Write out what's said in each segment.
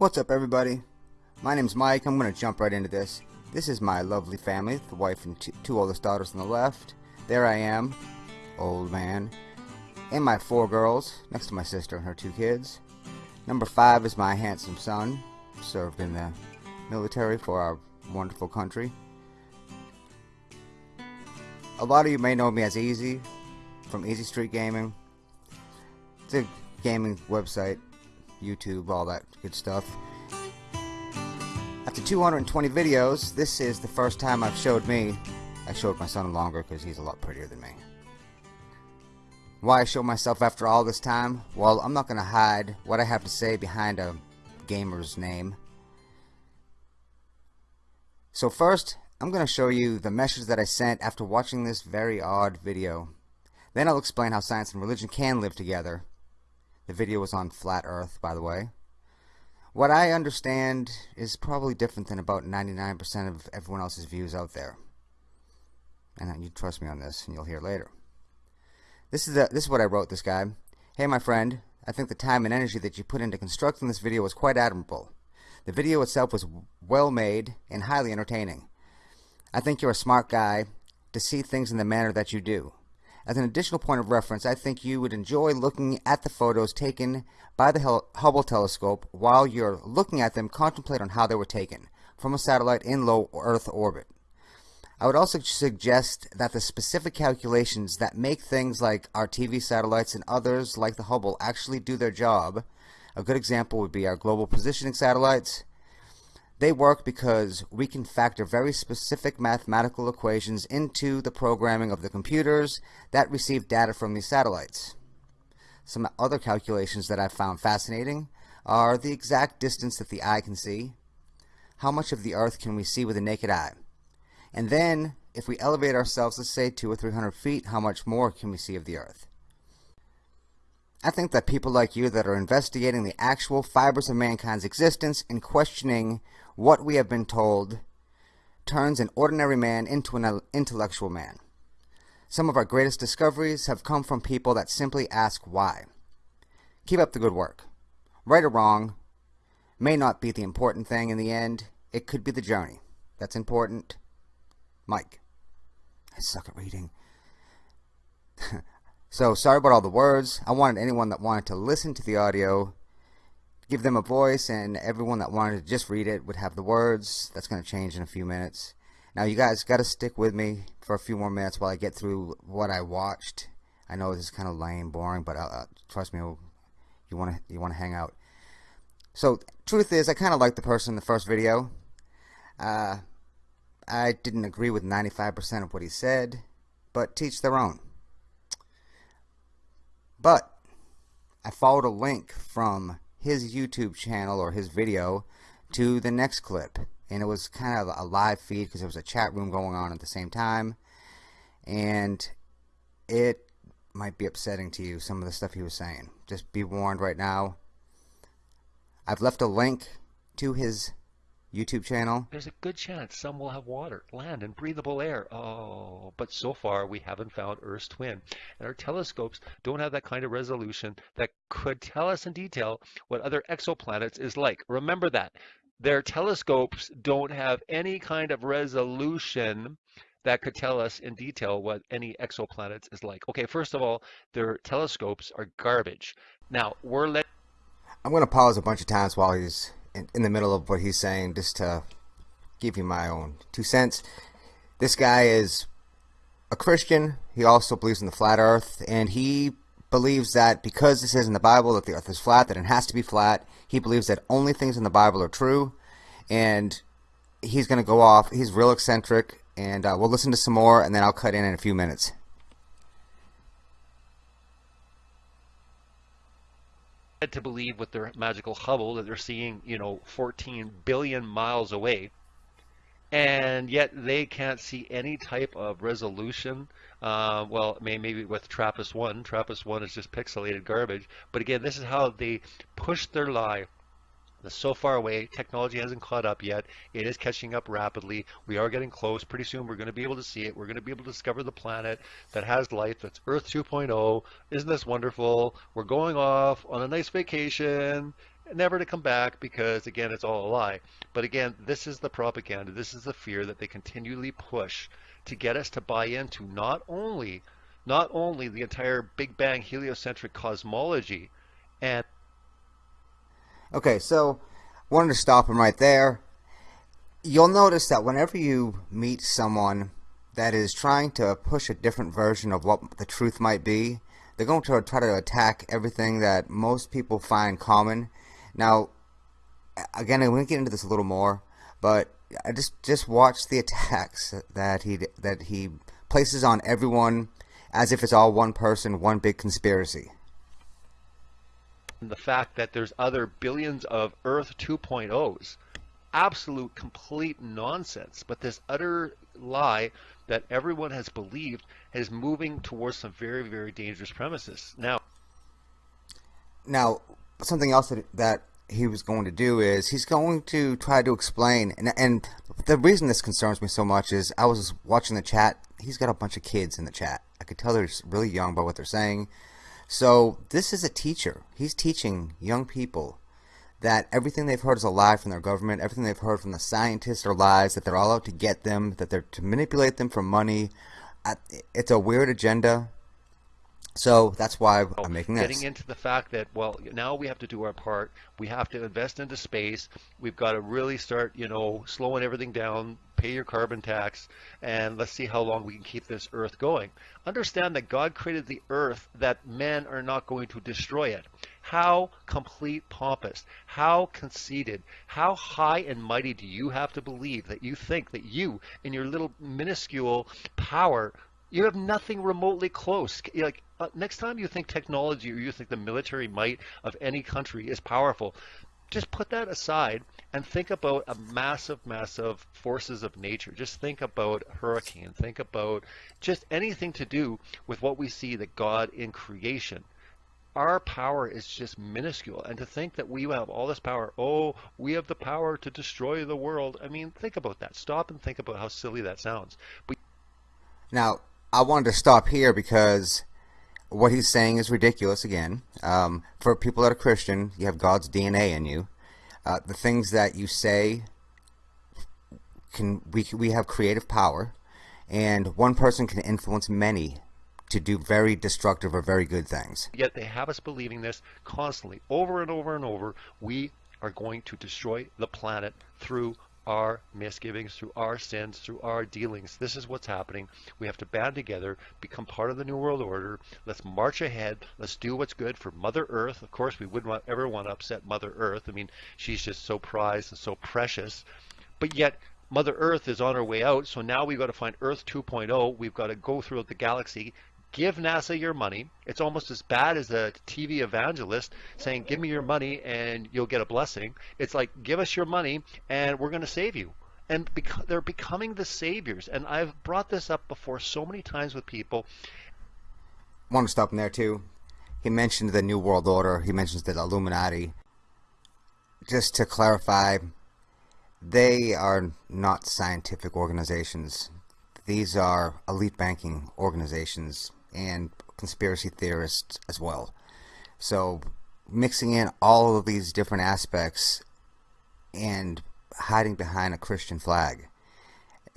What's up everybody? My name's Mike. I'm going to jump right into this. This is my lovely family, the wife and two oldest daughters on the left. There I am, old man. And my four girls, next to my sister and her two kids. Number five is my handsome son, served in the military for our wonderful country. A lot of you may know me as Easy from Easy Street Gaming. It's a gaming website, YouTube, all that good stuff. After 220 videos, this is the first time I've showed me. I showed my son longer because he's a lot prettier than me. Why I show myself after all this time? Well, I'm not going to hide what I have to say behind a gamer's name. So first, I'm going to show you the message that I sent after watching this very odd video. Then I'll explain how science and religion can live together. The video was on flat earth, by the way. What I understand is probably different than about 99% of everyone else's views out there. And you trust me on this, and you'll hear later. This is, the, this is what I wrote this guy. Hey my friend, I think the time and energy that you put into constructing this video was quite admirable. The video itself was well made and highly entertaining. I think you're a smart guy to see things in the manner that you do. As an additional point of reference, I think you would enjoy looking at the photos taken by the Hubble telescope while you're looking at them contemplate on how they were taken from a satellite in low Earth orbit. I would also suggest that the specific calculations that make things like our TV satellites and others like the Hubble actually do their job. A good example would be our global positioning satellites they work because we can factor very specific mathematical equations into the programming of the computers that receive data from these satellites. Some other calculations that I've found fascinating are the exact distance that the eye can see, how much of the Earth can we see with the naked eye, and then if we elevate ourselves, let's say two or three hundred feet, how much more can we see of the Earth? I think that people like you that are investigating the actual fibers of mankind's existence and questioning what we have been told turns an ordinary man into an intellectual man. Some of our greatest discoveries have come from people that simply ask why. Keep up the good work. Right or wrong may not be the important thing in the end. It could be the journey. That's important. Mike. I suck at reading. so sorry about all the words. I wanted anyone that wanted to listen to the audio give them a voice and everyone that wanted to just read it would have the words. That's going to change in a few minutes. Now you guys got to stick with me for a few more minutes while I get through what I watched. I know this is kind of lame, boring, but uh, uh trust me, you want to you want to hang out. So truth is, I kind of liked the person in the first video. Uh, I didn't agree with 95% of what he said, but teach their own. But I followed a link from his YouTube channel or his video to the next clip. And it was kind of a live feed because there was a chat room going on at the same time. And it might be upsetting to you, some of the stuff he was saying. Just be warned right now. I've left a link to his YouTube channel. There's a good chance some will have water, land, and breathable air. Oh, but so far we haven't found Earth's twin. And our telescopes don't have that kind of resolution that could tell us in detail what other exoplanets is like. Remember that. Their telescopes don't have any kind of resolution that could tell us in detail what any exoplanets is like. Okay, first of all, their telescopes are garbage. Now, we're letting I'm going to pause a bunch of times while he's in, in the middle of what he's saying just to give you my own two cents. This guy is a Christian. He also believes in the flat earth and he believes that because it says in the Bible that the earth is flat, that it has to be flat. He believes that only things in the Bible are true and he's going to go off. He's real eccentric and uh, we'll listen to some more and then I'll cut in in a few minutes. To believe with their magical Hubble that they're seeing, you know, 14 billion miles away. And yet they can't see any type of resolution. Uh, well, maybe with TRAPPIST-1. TRAPPIST-1 is just pixelated garbage. But again, this is how they push their lie it's so far away. Technology hasn't caught up yet. It is catching up rapidly. We are getting close. Pretty soon we're going to be able to see it. We're going to be able to discover the planet that has life. That's Earth 2.0. Isn't this wonderful? We're going off on a nice vacation never to come back because again it's all a lie. But again, this is the propaganda, this is the fear that they continually push to get us to buy into not only not only the entire Big Bang heliocentric cosmology and Okay, so wanted to stop him right there. You'll notice that whenever you meet someone that is trying to push a different version of what the truth might be, they're going to try to attack everything that most people find common. Now, again, I'm going to get into this a little more, but I just just watch the attacks that he that he places on everyone as if it's all one person, one big conspiracy the fact that there's other billions of Earth 2.0s. Absolute, complete nonsense. But this utter lie that everyone has believed is moving towards some very, very dangerous premises. Now, now something else that, that he was going to do is he's going to try to explain and, and the reason this concerns me so much is I was watching the chat he's got a bunch of kids in the chat I could tell they're really young by what they're saying so this is a teacher. He's teaching young people that everything they've heard is a lie from their government, everything they've heard from the scientists are lies, that they're all out to get them, that they're to manipulate them for money. It's a weird agenda. So that's why I'm making this. Getting into the fact that, well, now we have to do our part. We have to invest into space. We've got to really start, you know, slowing everything down, pay your carbon tax, and let's see how long we can keep this earth going. Understand that God created the earth that men are not going to destroy it. How complete pompous, how conceited, how high and mighty do you have to believe that you think that you, in your little minuscule power, you have nothing remotely close. Like uh, next time you think technology or you think the military might of any country is powerful, just put that aside and think about a massive, massive forces of nature. Just think about hurricane. Think about just anything to do with what we see that God in creation. Our power is just minuscule. And to think that we have all this power, oh, we have the power to destroy the world. I mean, think about that. Stop and think about how silly that sounds. But now, I wanted to stop here because what he's saying is ridiculous again. Um, for people that are Christian, you have God's DNA in you. Uh, the things that you say can we we have creative power, and one person can influence many to do very destructive or very good things. Yet they have us believing this constantly, over and over and over. We are going to destroy the planet through our misgivings, through our sins, through our dealings. This is what's happening. We have to band together, become part of the New World Order. Let's march ahead. Let's do what's good for Mother Earth. Of course, we wouldn't want, ever want to upset Mother Earth. I mean, she's just so prized and so precious. But yet, Mother Earth is on her way out, so now we've got to find Earth 2.0. We've got to go throughout the galaxy, give NASA your money. It's almost as bad as a TV evangelist saying, give me your money and you'll get a blessing. It's like, give us your money and we're going to save you. And they're becoming the saviors. And I've brought this up before so many times with people. I want to stop him there too. He mentioned the New World Order. He mentions the Illuminati. Just to clarify, they are not scientific organizations. These are elite banking organizations and conspiracy theorists as well. So mixing in all of these different aspects and hiding behind a Christian flag.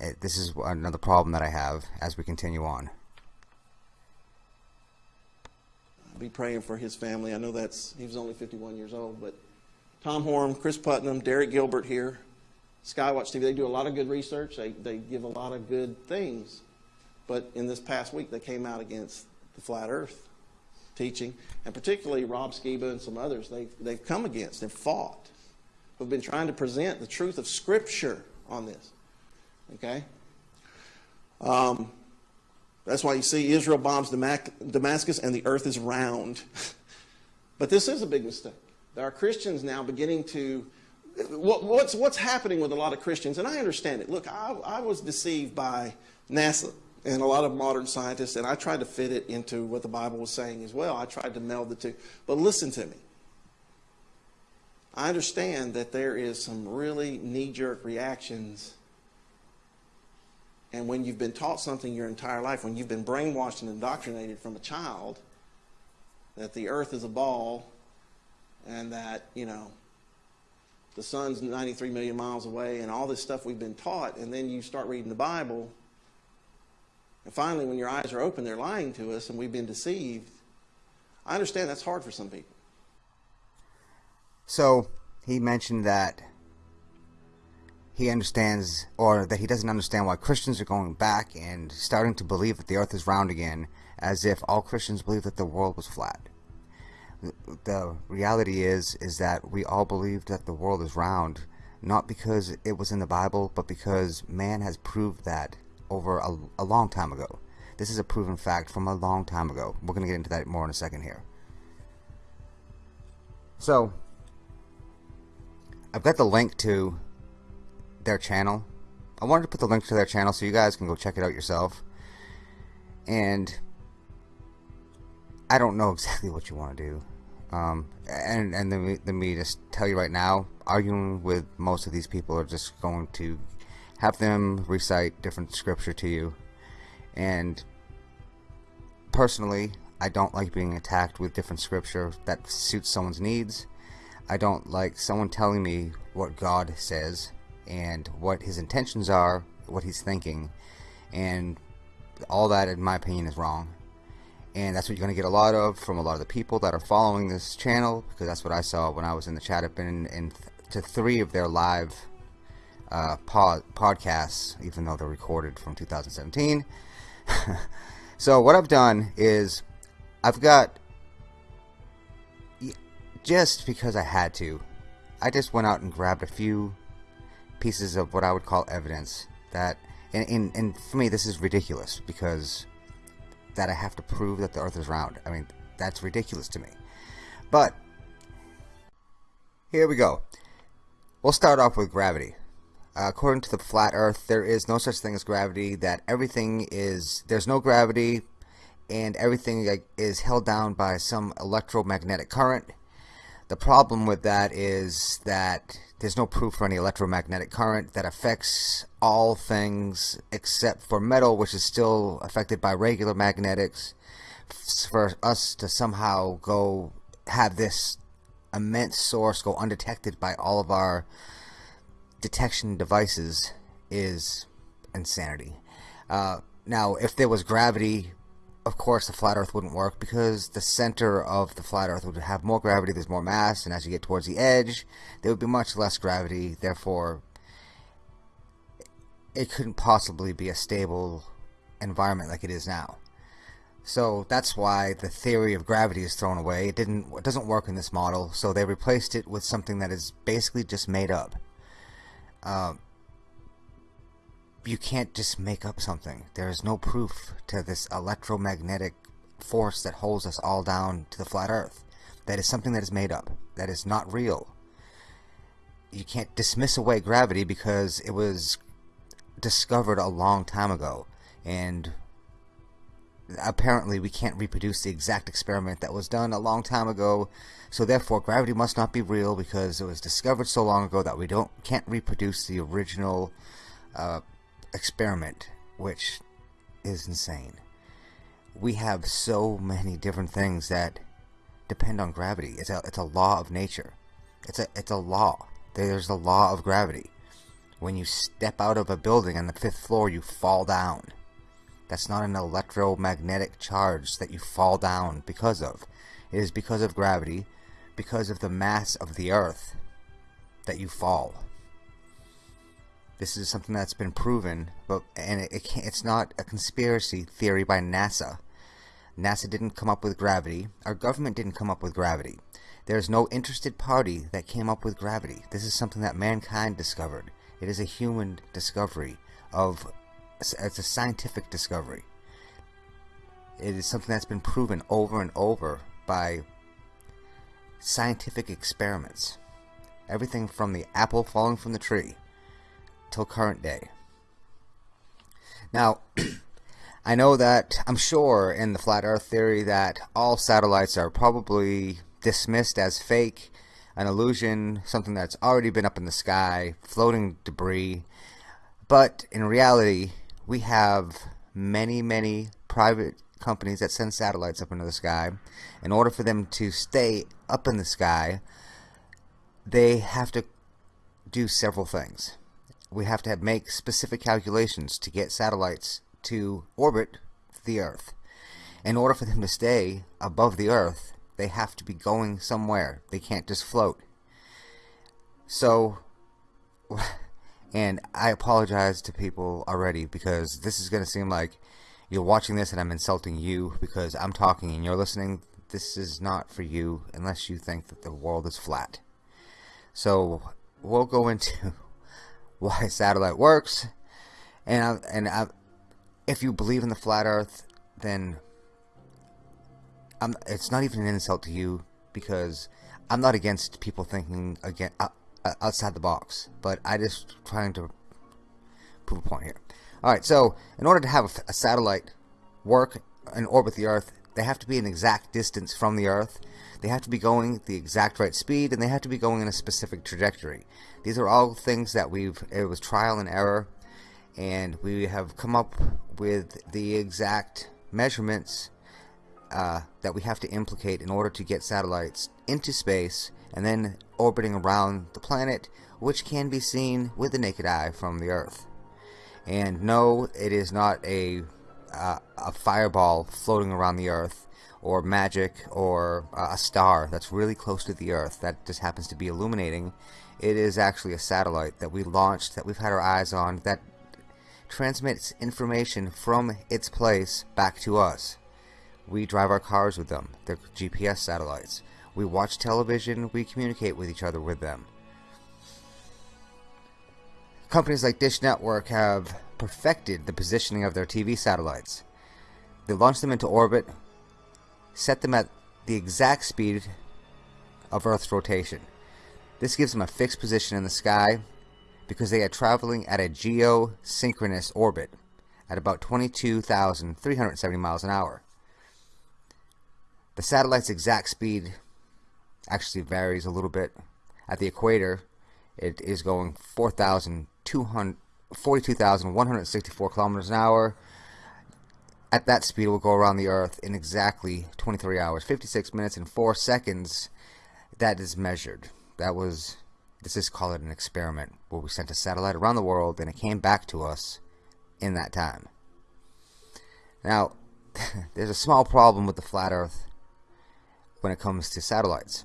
Eh, this is another problem that I have as we continue on. I'll be praying for his family. I know that's he was only 51 years old, but Tom Horn, Cris Putnam, Derek Gilbert here, Skywatch TV. They do a lot of good research. They they give a lot of good things, but in this past week they came out against the flat Earth teaching, and particularly Rob Skiba and some others, they've, they've come against and fought, who've been trying to present the truth of Scripture on this. Okay? Um, that's why you see Israel bombs Damascus and the earth is round. but this is a big mistake. There are Christians now beginning to. What, what's, what's happening with a lot of Christians, and I understand it. Look, I, I was deceived by NASA and a lot of modern scientists, and I tried to fit it into what the Bible was saying as well. I tried to meld the two. But listen to me. I understand that there is some really knee-jerk reactions. And when you've been taught something your entire life, when you've been brainwashed and indoctrinated from a child, that the earth is a ball and that, you know, the sun's 93 million miles away and all this stuff we've been taught, and then you start reading the Bible, and finally, when your eyes are open, they're lying to us and we've been deceived. I understand that's hard for some people. So he mentioned that he understands, or that he doesn't understand why Christians are going back and starting to believe that the earth is round again, as if all Christians believe that the world was flat. The reality is, is that we all believe that the world is round, not because it was in the Bible, but because man has proved that over a, a long time ago. This is a proven fact from a long time ago. We're going to get into that more in a second here. So, I've got the link to their channel. I wanted to put the link to their channel so you guys can go check it out yourself. And I don't know exactly what you want to do. Um, and and let me, let me just tell you right now, arguing with most of these people are just going to have them recite different scripture to you. And personally, I don't like being attacked with different scripture that suits someone's needs. I don't like someone telling me what God says and what his intentions are, what he's thinking, and all that, in my opinion, is wrong. And that's what you're going to get a lot of from a lot of the people that are following this channel, because that's what I saw when I was in the chat. I've been in, th to three of their live uh, pod podcasts, even though they're recorded from 2017. so what I've done is I've got just because I had to, I just went out and grabbed a few pieces of what I would call evidence that, and, and, and for me, this is ridiculous because that I have to prove that the earth is round. I mean, that's ridiculous to me. But, here we go. We'll start off with gravity. Uh, according to the flat earth, there is no such thing as gravity, that everything is, there's no gravity, and everything is held down by some electromagnetic current. The problem with that is that there's no proof for any electromagnetic current that affects all things except for metal, which is still affected by regular magnetics. For us to somehow go have this immense source go undetected by all of our detection devices is insanity. Uh, now, if there was gravity of course the flat earth wouldn't work because the center of the flat earth would have more gravity there's more mass and as you get towards the edge there would be much less gravity. Therefore it couldn't possibly be a stable environment like it is now. So that's why the theory of gravity is thrown away. It didn't it doesn't work in this model so they replaced it with something that is basically just made up uh, you can't just make up something. There is no proof to this electromagnetic force that holds us all down to the flat earth. That is something that is made up. That is not real. You can't dismiss away gravity because it was discovered a long time ago. And apparently we can't reproduce the exact experiment that was done a long time ago. So therefore gravity must not be real because it was discovered so long ago that we don't can't reproduce the original uh, experiment, which is insane. We have so many different things that depend on gravity. It's a it's a law of nature. It's a it's a law. There's the law of gravity. When you step out of a building on the fifth floor, you fall down. That's not an electromagnetic charge that you fall down because of. It is because of gravity, because of the mass of the earth, that you fall. This is something that's been proven, but and it, it it's not a conspiracy theory by NASA. NASA didn't come up with gravity. Our government didn't come up with gravity. There's no interested party that came up with gravity. This is something that mankind discovered. It is a human discovery of it's a scientific discovery. It is something that's been proven over and over by scientific experiments. Everything from the apple falling from the tree till current day. Now, I know that, I'm sure in the flat earth theory that all satellites are probably dismissed as fake, an illusion, something that's already been up in the sky, floating debris. But in reality, we have many, many private companies that send satellites up into the sky. In order for them to stay up in the sky, they have to do several things. We have to have, make specific calculations to get satellites to orbit the Earth. In order for them to stay above the Earth, they have to be going somewhere. They can't just float. So, and I apologize to people already because this is going to seem like you're watching this and I'm insulting you because I'm talking and you're listening. This is not for you unless you think that the world is flat. So, we'll go into why satellite works, and I, and I, if you believe in the flat Earth, then I'm, it's not even an insult to you because I'm not against people thinking again uh, outside the box, but I just trying to prove a point here. All right, so in order to have a, a satellite work and orbit the Earth, they have to be an exact distance from the Earth. They have to be going the exact right speed, and they have to be going in a specific trajectory. These are all things that we've. It was trial and error, and we have come up with the exact measurements uh, that we have to implicate in order to get satellites into space and then orbiting around the planet, which can be seen with the naked eye from the Earth. And no, it is not a uh, a fireball floating around the Earth, or magic, or uh, a star that's really close to the Earth that just happens to be illuminating. It is actually a satellite that we launched, that we've had our eyes on, that transmits information from its place back to us. We drive our cars with them. They're GPS satellites. We watch television. We communicate with each other with them. Companies like Dish Network have perfected the positioning of their TV satellites. They launch them into orbit, set them at the exact speed of Earth's rotation. This gives them a fixed position in the sky because they are traveling at a geosynchronous orbit at about 22,370 miles an hour. The satellite's exact speed actually varies a little bit. At the equator, it is going 42,164 kilometers an hour. At that speed, it will go around the Earth in exactly 23 hours, 56 minutes, and 4 seconds. That is measured. That was, this is called an experiment, where we sent a satellite around the world and it came back to us in that time. Now, there's a small problem with the flat Earth when it comes to satellites.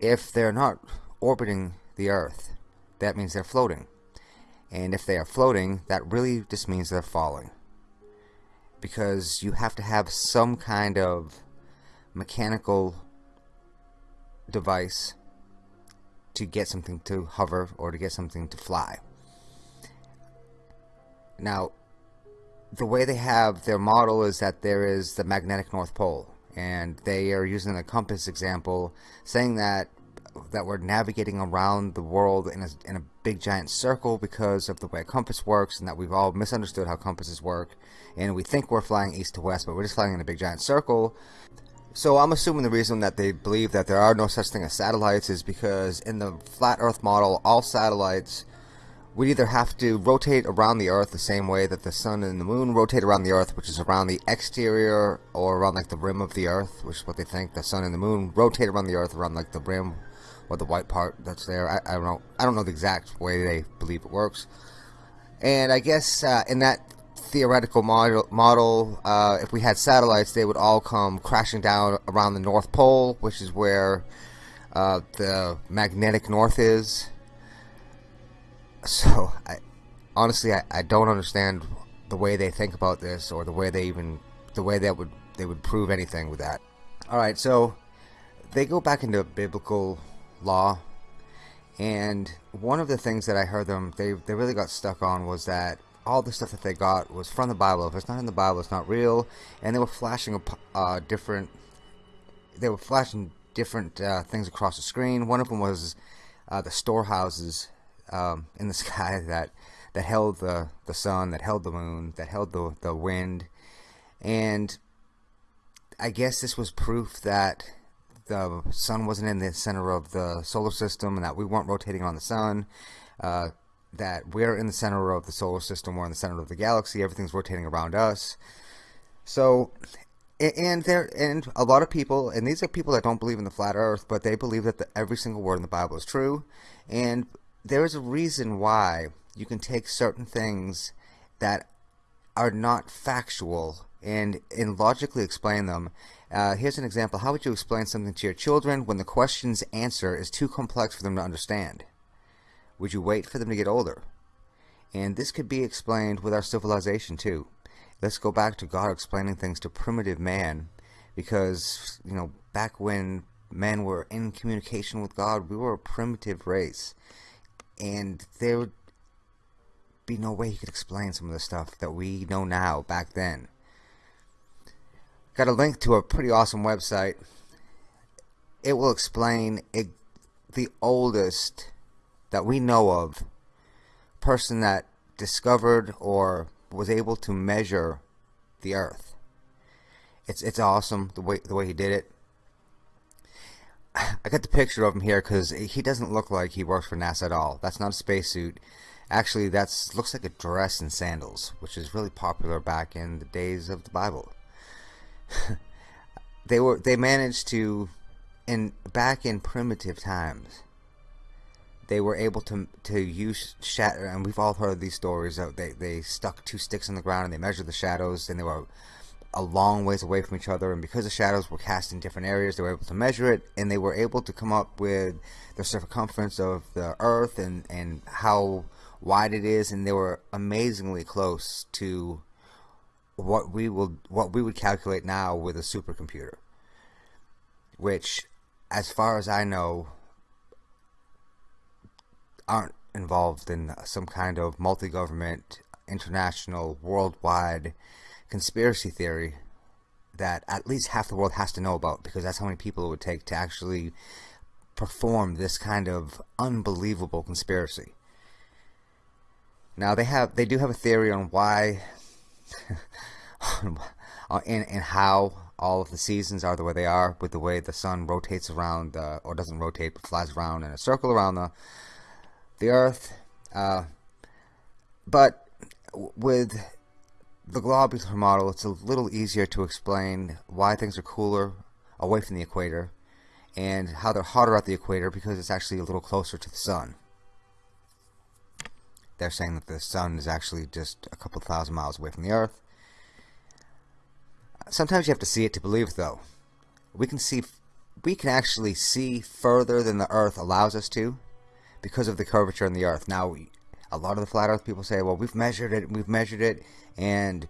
If they're not orbiting the Earth, that means they're floating. And if they are floating, that really just means they're falling. Because you have to have some kind of mechanical device to get something to hover or to get something to fly. Now, the way they have their model is that there is the magnetic North Pole and they are using the compass example, saying that that we're navigating around the world in a, in a big giant circle because of the way a compass works, and that we've all misunderstood how compasses work, and we think we're flying east to west, but we're just flying in a big giant circle. So I'm assuming the reason that they believe that there are no such thing as satellites is because in the flat Earth model, all satellites we either have to rotate around the Earth the same way that the Sun and the Moon rotate around the Earth, which is around the exterior or around like the rim of the Earth, which is what they think the Sun and the Moon rotate around the Earth around like the rim or the white part that's there. I, I don't know. I don't know the exact way they believe it works. And I guess uh, in that theoretical model, model uh, if we had satellites, they would all come crashing down around the North Pole, which is where uh, the magnetic north is so I honestly I, I don't understand the way they think about this or the way they even the way that would they would prove anything with that. All right, so they go back into biblical law, and one of the things that I heard them they they really got stuck on was that all the stuff that they got was from the Bible. If it's not in the Bible, it's not real, and they were flashing uh, different they were flashing different uh, things across the screen. One of them was uh, the storehouses um, in the sky that that held the the sun, that held the moon, that held the the wind, and I guess this was proof that the sun wasn't in the center of the solar system and that we weren't rotating on the sun. Uh, that we're in the center of the solar system, we're in the center of the galaxy, everything's rotating around us. So, and there and a lot of people and these are people that don't believe in the flat earth but they believe that the, every single word in the bible is true and there is a reason why you can take certain things that are not factual and and logically explain them. Uh, here's an example. How would you explain something to your children when the question's answer is too complex for them to understand? Would you wait for them to get older? And this could be explained with our civilization too. Let's go back to God explaining things to primitive man because you know back when men were in communication with God we were a primitive race and there would be no way he could explain some of the stuff that we know now back then got a link to a pretty awesome website it will explain it, the oldest that we know of person that discovered or was able to measure the Earth. It's it's awesome the way the way he did it. I got the picture of him here because he doesn't look like he works for NASA at all. That's not a spacesuit. Actually, that's looks like a dress and sandals, which is really popular back in the days of the Bible. they were they managed to, in back in primitive times, they were able to to use shadow and we've all heard these stories of they, they stuck two sticks in the ground and they measured the shadows and they were a long ways away from each other and because the shadows were cast in different areas they were able to measure it and they were able to come up with the circumference of the earth and and how wide it is and they were amazingly close to what we will what we would calculate now with a supercomputer which as far as I know aren't involved in some kind of multi-government, international, worldwide conspiracy theory that at least half the world has to know about because that's how many people it would take to actually perform this kind of unbelievable conspiracy. Now they have they do have a theory on why and, and how all of the seasons are the way they are with the way the sun rotates around uh, or doesn't rotate but flies around in a circle around the the Earth. Uh, but with the globular model, it's a little easier to explain why things are cooler away from the equator and how they're hotter at the equator because it's actually a little closer to the sun. They're saying that the sun is actually just a couple thousand miles away from the Earth. Sometimes you have to see it to believe, though. We can see, we can actually see further than the Earth allows us to because of the curvature in the earth. Now, a lot of the flat earth people say, well, we've measured it, we've measured it, and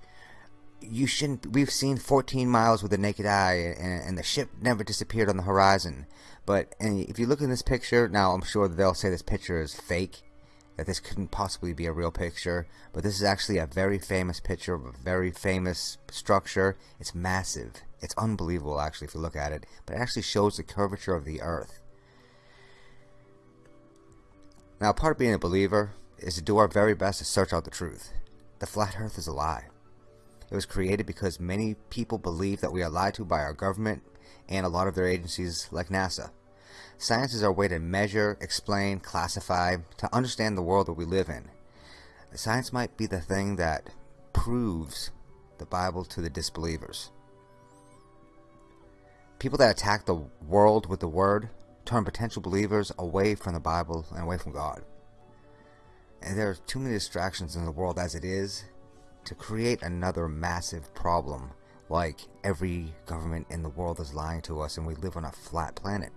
you shouldn't, we've seen 14 miles with the naked eye, and, and the ship never disappeared on the horizon. But if you look in this picture, now I'm sure they'll say this picture is fake, that this couldn't possibly be a real picture, but this is actually a very famous picture of a very famous structure. It's massive. It's unbelievable, actually, if you look at it. But it actually shows the curvature of the Earth. Now, part of being a believer is to do our very best to search out the truth. The flat earth is a lie. It was created because many people believe that we are lied to by our government and a lot of their agencies like NASA. Science is our way to measure, explain, classify, to understand the world that we live in. Science might be the thing that proves the Bible to the disbelievers. People that attack the world with the word turn potential believers away from the Bible and away from God. And there are too many distractions in the world as it is to create another massive problem like every government in the world is lying to us and we live on a flat planet.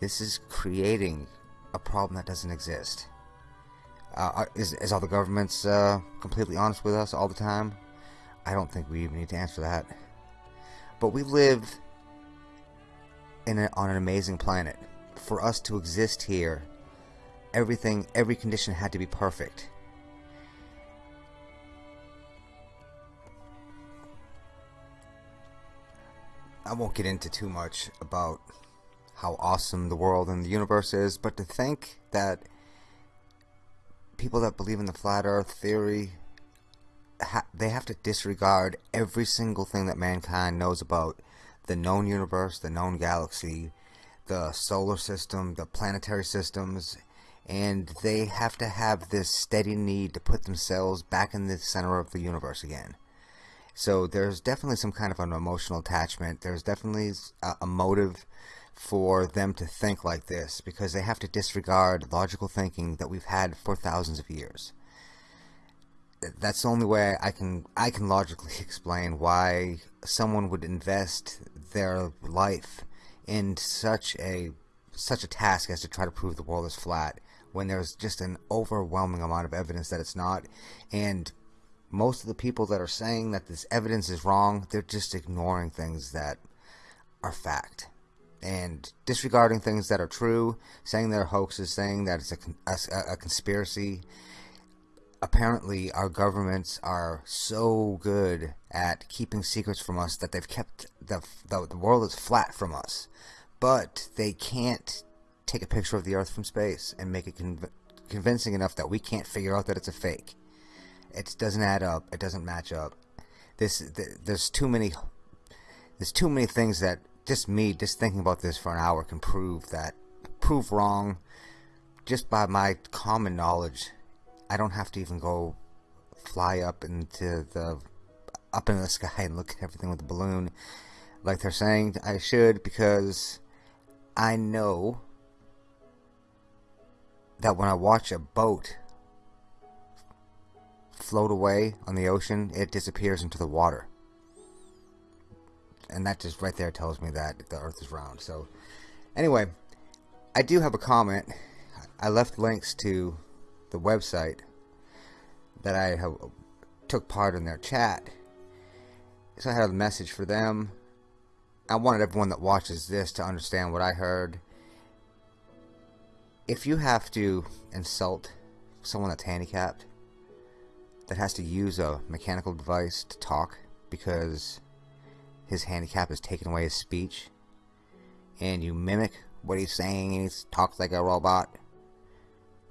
This is creating a problem that doesn't exist. Uh, is, is all the governments uh, completely honest with us all the time? I don't think we even need to answer that. But we live in a, on an amazing planet. For us to exist here, everything, every condition had to be perfect. I won't get into too much about how awesome the world and the universe is, but to think that people that believe in the flat earth theory ha they have to disregard every single thing that mankind knows about the known universe, the known galaxy, the solar system, the planetary systems, and they have to have this steady need to put themselves back in the center of the universe again. So there's definitely some kind of an emotional attachment. There's definitely a, a motive for them to think like this because they have to disregard logical thinking that we've had for thousands of years. That's the only way I can I can logically explain why someone would invest their life in such a such a task as to try to prove the world is flat when there's just an overwhelming amount of evidence that it's not. And most of the people that are saying that this evidence is wrong they're just ignoring things that are fact and disregarding things that are true saying they're hoaxes saying that it's a, a, a conspiracy. Apparently our governments are so good at keeping secrets from us that they've kept the, the, the world is flat from us but they can't take a picture of the earth from space and make it conv convincing enough that we can't figure out that it's a fake. It doesn't add up. It doesn't match up. This th there's too many there's too many things that just me just thinking about this for an hour can prove that prove wrong. Just by my common knowledge I don't have to even go fly up into the up into the sky and look at everything with a balloon. Like they're saying I should because I know that when I watch a boat float away on the ocean, it disappears into the water. And that just right there tells me that the earth is round. So, anyway, I do have a comment. I left links to the website that I have, took part in their chat. So I had a message for them. I wanted everyone that watches this to understand what I heard. If you have to insult someone that's handicapped, that has to use a mechanical device to talk because his handicap has taken away his speech, and you mimic what he's saying and he talks like a robot,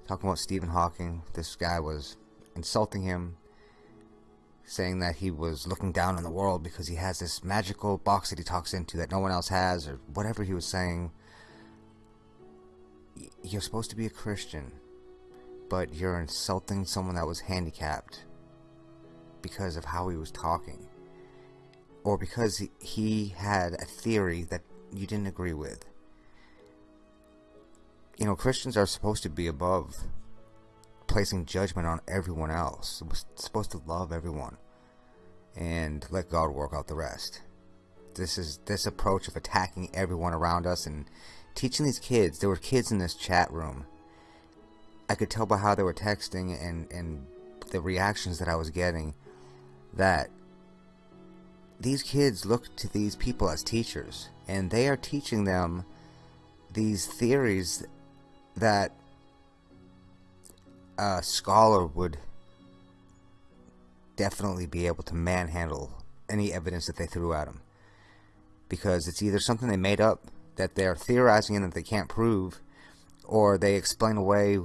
talking about Stephen Hawking, this guy was insulting him, saying that he was looking down on the world because he has this magical box that he talks into that no one else has, or whatever he was saying. You're supposed to be a Christian, but you're insulting someone that was handicapped because of how he was talking, or because he had a theory that you didn't agree with. You know, Christians are supposed to be above placing judgment on everyone else. We're supposed to love everyone and let God work out the rest. This is this approach of attacking everyone around us and teaching these kids. There were kids in this chat room. I could tell by how they were texting and and the reactions that I was getting that these kids look to these people as teachers and they are teaching them these theories that a scholar would definitely be able to manhandle any evidence that they threw at him. Because it's either something they made up that they're theorizing and that they can't prove, or they explain away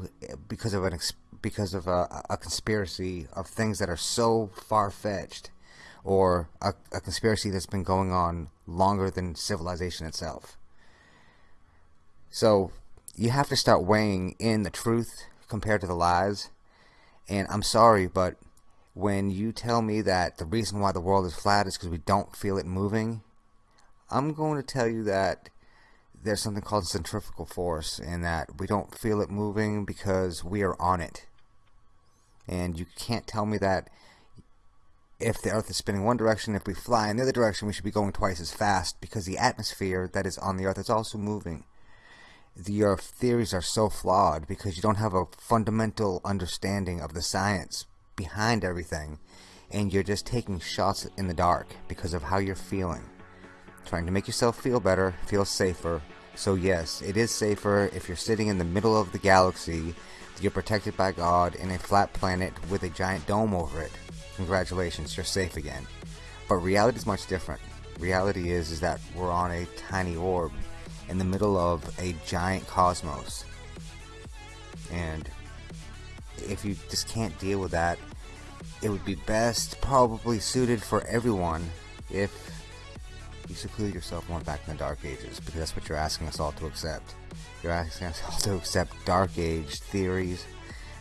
because of an because of a, a conspiracy of things that are so far-fetched, or a, a conspiracy that's been going on longer than civilization itself. So you have to start weighing in the truth compared to the lies. And I'm sorry, but when you tell me that the reason why the world is flat is because we don't feel it moving, I'm going to tell you that there's something called centrifugal force and that we don't feel it moving because we are on it. And you can't tell me that if the earth is spinning one direction, if we fly in the other direction, we should be going twice as fast because the atmosphere that is on the earth is also moving your theories are so flawed because you don't have a fundamental understanding of the science behind everything and you're just taking shots in the dark because of how you're feeling. Trying to make yourself feel better feel safer. So yes it is safer if you're sitting in the middle of the galaxy you're protected by God in a flat planet with a giant dome over it. Congratulations you're safe again. But reality is much different. Reality is is that we're on a tiny orb in the middle of a giant cosmos. And if you just can't deal with that, it would be best, probably suited for everyone, if you seclude yourself went back in the Dark Ages, because that's what you're asking us all to accept. You're asking us all to accept Dark Age theories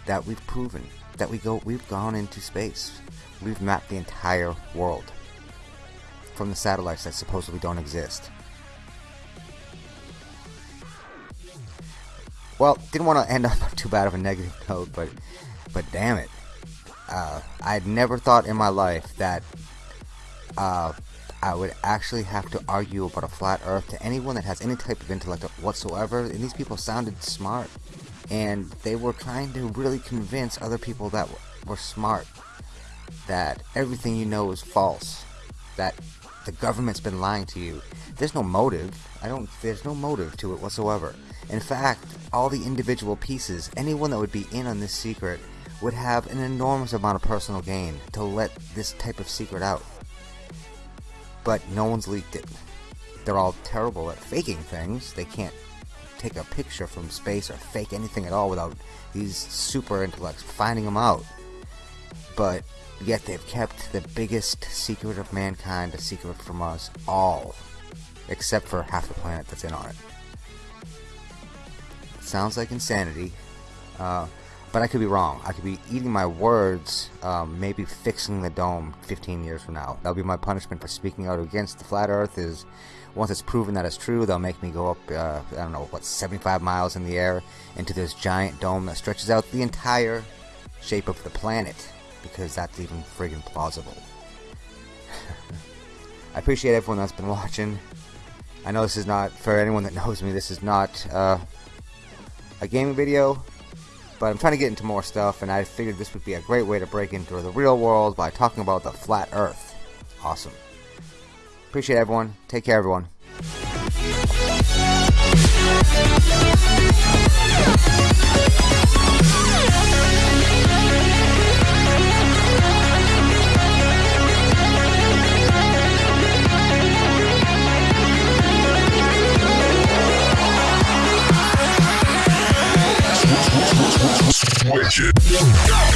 that we've proven, that we go, we've gone into space. We've mapped the entire world. from the satellites that supposedly don't exist. Well, didn't want to end up too bad of a negative note, but but damn it, uh, I'd never thought in my life that uh, I would actually have to argue about a flat Earth to anyone that has any type of intellect whatsoever. And these people sounded smart, and they were trying to really convince other people that were smart that everything you know is false, that the government's been lying to you. There's no motive. I don't. There's no motive to it whatsoever. In fact, all the individual pieces, anyone that would be in on this secret, would have an enormous amount of personal gain to let this type of secret out. But no one's leaked it. They're all terrible at faking things. They can't take a picture from space or fake anything at all without these super intellects finding them out. But yet they've kept the biggest secret of mankind a secret from us all, except for half the planet that's in on it. Sounds like insanity, uh, but I could be wrong. I could be eating my words, um, maybe fixing the dome 15 years from now. That'll be my punishment for speaking out against the flat Earth. Is once it's proven that it's true, they'll make me go up, uh, I don't know, what, 75 miles in the air into this giant dome that stretches out the entire shape of the planet, because that's even friggin' plausible. I appreciate everyone that's been watching. I know this is not, for anyone that knows me, this is not uh, a gaming video, but I'm trying to get into more stuff, and I figured this would be a great way to break into the real world by talking about the flat Earth. Awesome. Appreciate everyone. Take care, everyone. Switch it. Yeah.